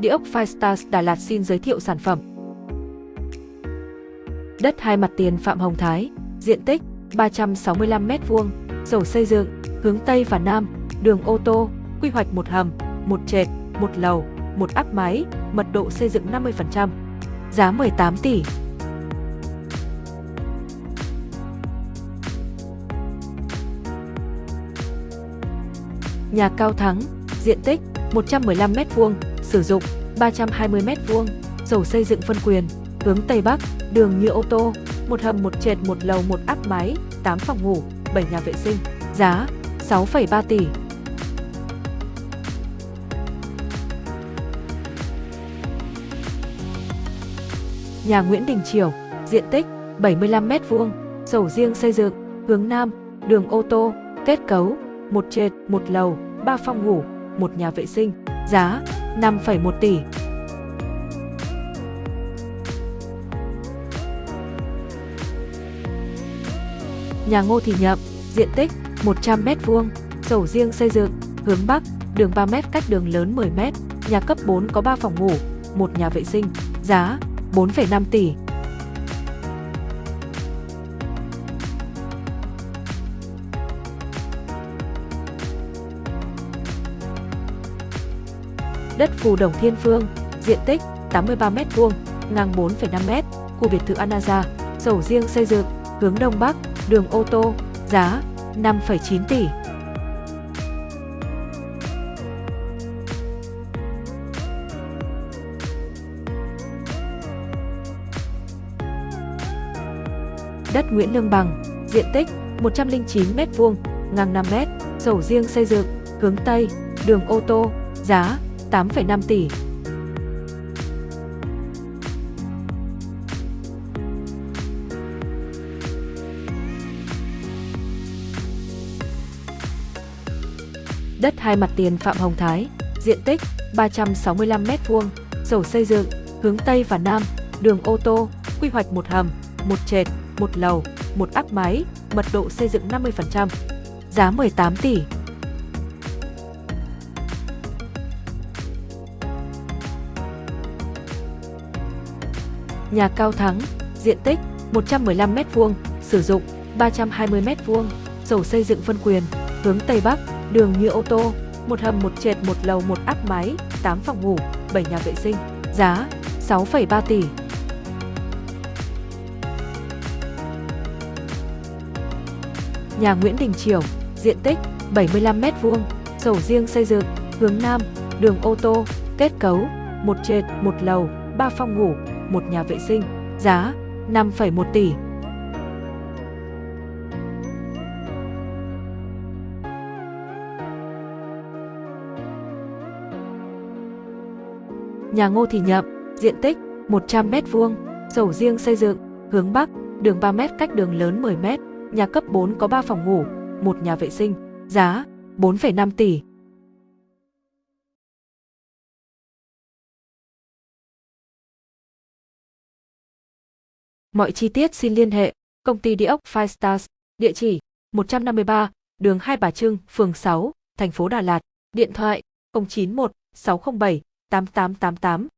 Địa ốc Firestars Đà Lạt xin giới thiệu sản phẩm. Đất hai mặt tiền Phạm Hồng Thái, diện tích 365m2, sổ xây dựng, hướng Tây và Nam, đường ô tô, quy hoạch một hầm, một trệt, một lầu, một áp máy, mật độ xây dựng 50%. Giá 18 tỷ. Nhà cao thắng, diện tích 115m2, sử dụng 320m2, sổ xây dựng phân quyền, hướng Tây Bắc, đường như ô tô, một hầm một trệt một lầu một áp mái, 8 phòng ngủ, 7 nhà vệ sinh, giá 6,3 tỷ. Nhà Nguyễn Đình Triều, diện tích 75m2, sổ riêng xây dựng, hướng Nam, đường ô tô, kết cấu, một trệt, một lầu, 3 phòng ngủ, một nhà vệ sinh, giá 5,1 tỷ. Nhà Ngô Thị Nhậm, diện tích 100m2, sổ riêng xây dựng, hướng Bắc, đường 3m cách đường lớn 10m, nhà cấp 4 có 3 phòng ngủ, một nhà vệ sinh, giá 4,5 tỷ. Đất Phù Đồng Thiên Phương, diện tích 83m2, ngang 4,5m, khu biệt thự Anaza, sổ riêng xây dựng, hướng Đông Bắc, đường ô tô, giá 5,9 tỷ. Đất Nguyễn Lương Bằng, diện tích 109m2, ngang 5m, sổ riêng xây dựng, hướng Tây, đường ô tô, giá 8,5 tỷ. Đất hai mặt tiền Phạm Hồng Thái, diện tích 365m2, sổ xây dựng, hướng Tây và Nam, đường ô tô, quy hoạch một hầm, một trệt, một lầu, một áp máy, mật độ xây dựng 50%. Giá 18 tỷ. Nhà cao thắng, diện tích 115m2, sử dụng 320m2, sổ xây dựng phân quyền, hướng Tây Bắc, đường nhựa ô tô, một hầm một trệt một lầu một áp mái, 8 phòng ngủ, 7 nhà vệ sinh, giá 6,3 tỷ. Nhà Nguyễn Đình Chiểu, diện tích 75m2, sổ riêng xây dựng, hướng Nam, đường ô tô, kết cấu, một trệt, một lầu, 3 phòng ngủ, một nhà vệ sinh, giá 5,1 tỷ. Nhà Ngô Thị Nhậm, diện tích 100m2, sổ riêng xây dựng, hướng Bắc, đường 3m cách đường lớn 10m, nhà cấp 4 có 3 phòng ngủ, một nhà vệ sinh, giá 4,5 tỷ. Mọi chi tiết xin liên hệ công ty địa ốc Five Stars, địa chỉ 153, đường Hai Bà Trưng, phường 6, thành phố Đà Lạt, điện thoại 091 607 8888